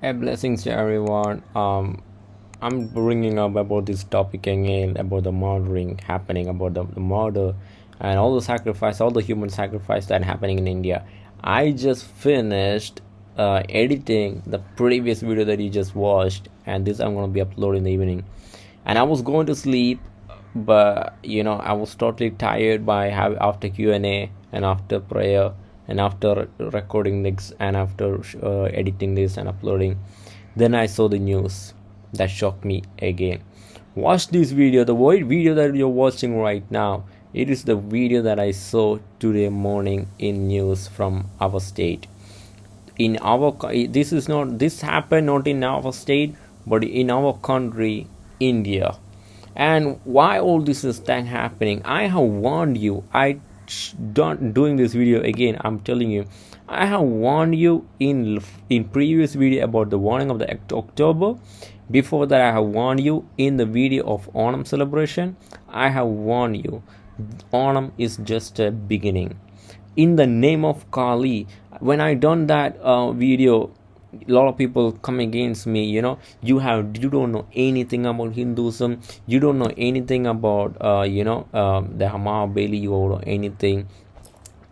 Hey, blessings to everyone. Um, I'm bringing up about this topic again about the murdering happening, about the, the murder and all the sacrifice, all the human sacrifice that happening in India. I just finished uh, editing the previous video that you just watched, and this I'm gonna be uploading in the evening. And I was going to sleep, but you know I was totally tired by have after Q and A and after prayer and after recording this and after uh, editing this and uploading then i saw the news that shocked me again. Watch this video. The video that you're watching right now it is the video that i saw today morning in news from our state. In our this is not this happened not in our state but in our country india. And why all this is thing happening? I have warned you. I done doing this video again i'm telling you i have warned you in in previous video about the warning of the october. Before that i have warned you in the video of onam celebration. I have warned you. Onam is just a beginning. In the name of kali when i done that uh, video a lot of people come against me you know. You have you don't know anything about hinduism. You don't know anything about uh, you know um, the Mahabali or anything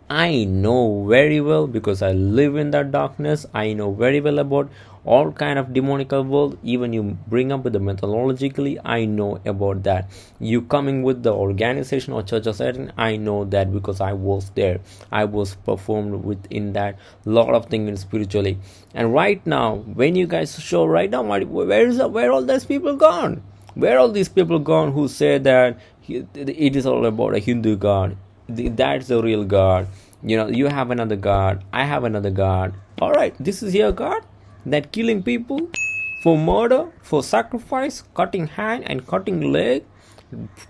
I know very well because I live in that darkness. I know very well about all kind of demonical world. Even you bring up with the methodologically, I know about that. You coming with the organization or church or setting, I know that because I was there. I was performed within that lot of things spiritually. And right now, when you guys show right now, where is where all these people gone? Where all these people gone who say that it is all about a Hindu god? That's the real god. You know you have another god. I have another god. All right this is your god that killing people for murder for sacrifice cutting hand and cutting leg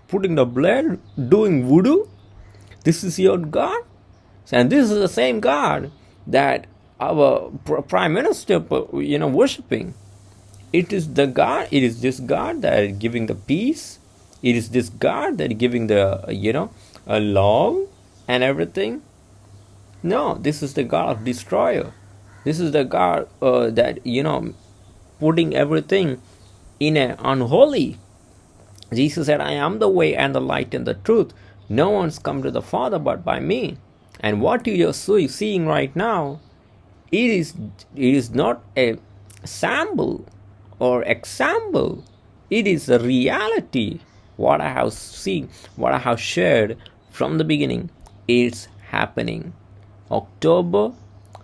putting the blood doing voodoo. This is your god. And this is the same god that our prime minister uh, you know worshiping it is the god it is this god that is giving the peace it is this god that giving the you know a law and everything. No, this is the God of destroyer. This is the God uh, that you know putting everything in an unholy. Jesus said, "I am the way and the light and the truth. No one's come to the Father but by me." And what you are seeing right now, it is it is not a sample or example. It is a reality. What I have seen, what I have shared from the beginning it's happening. October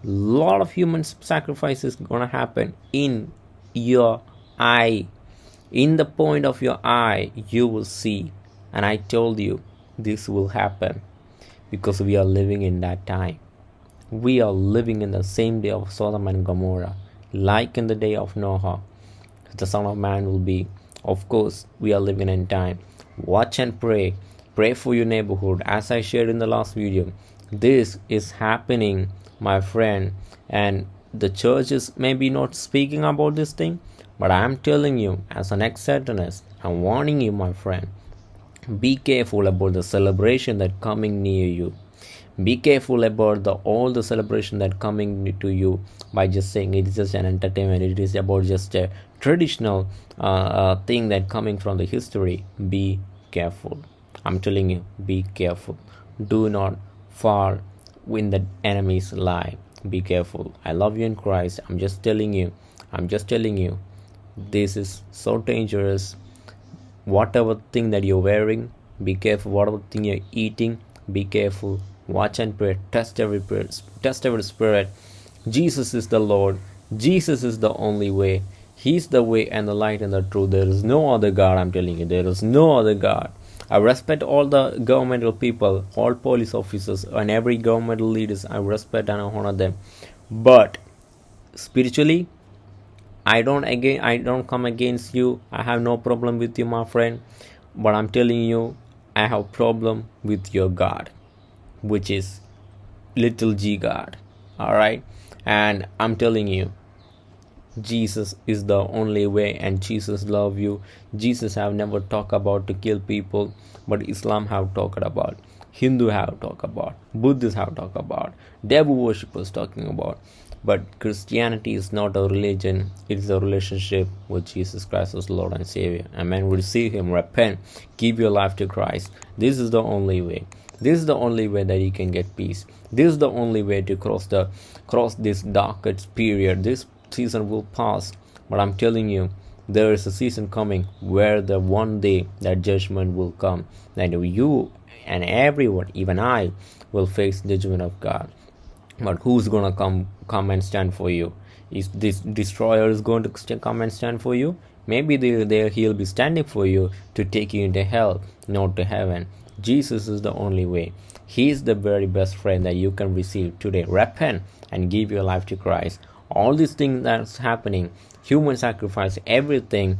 lot of human sacrifices gonna happen in your eye. In the point of your eye you will see. And i told you this will happen because we are living in that time. We are living in the same day of sodom and gomorrah like in the day of noah. The son of man will be of course we are living in time. Watch and pray. Pray for your neighborhood. As i shared in the last video this is happening my friend and the church is maybe not speaking about this thing but i am telling you as an ex-satanist i'm warning you my friend. Be careful about the celebration that coming near you be careful about the all the celebration that coming to you by just saying it is just an entertainment it is about just a traditional uh, uh, thing that coming from the history be careful I'm telling you, be careful. Do not fall in the enemy's lie. Be careful. I love you in Christ. I'm just telling you. I'm just telling you. This is so dangerous. Whatever thing that you're wearing, be careful. Whatever thing you're eating, be careful. Watch and pray. Test every prayer. Test every spirit. Jesus is the Lord. Jesus is the only way. He's the way and the light and the truth. There is no other God. I'm telling you. There is no other God. I respect all the governmental people, all police officers, and every governmental leaders. I respect and I honor them. But spiritually, I don't again. I don't come against you. I have no problem with you, my friend. But I'm telling you, I have problem with your God, which is little G God. All right, and I'm telling you, jesus is the only way and jesus love you jesus have never talked about to kill people but islam have talked about hindu have talked about buddhists have talked about devil worshippers talking about But Christianity is not a religion, it is a relationship with Jesus Christ as Lord and Savior. Amen. Receive Him, repent, give your life to Christ. This is the only way. This is the only way that you can get peace. This is the only way to cross the cross this darkest period. This season will pass. But I'm telling you, there is a season coming where the one day that judgment will come. That you and everyone, even I, will face the judgment of God but who's gonna come come and stand for you? Is this destroyer is going to come and stand for you? Maybe they, they, he'll be standing for you to take you into hell not to heaven. Jesus is the only way. He is the very best friend that you can receive today. Repent and give your life to christ all these things that's happening human sacrifice everything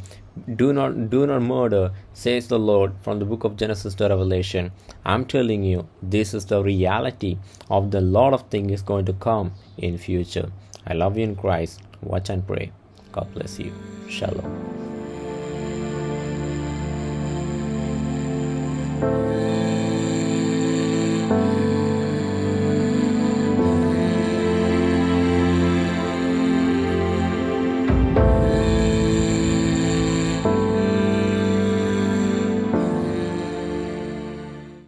do not do not murder says the lord from the book of genesis to revelation. I'm telling you this is the reality of the lot of things is going to come in future. I love you in christ. Watch and pray. God bless you. Shalom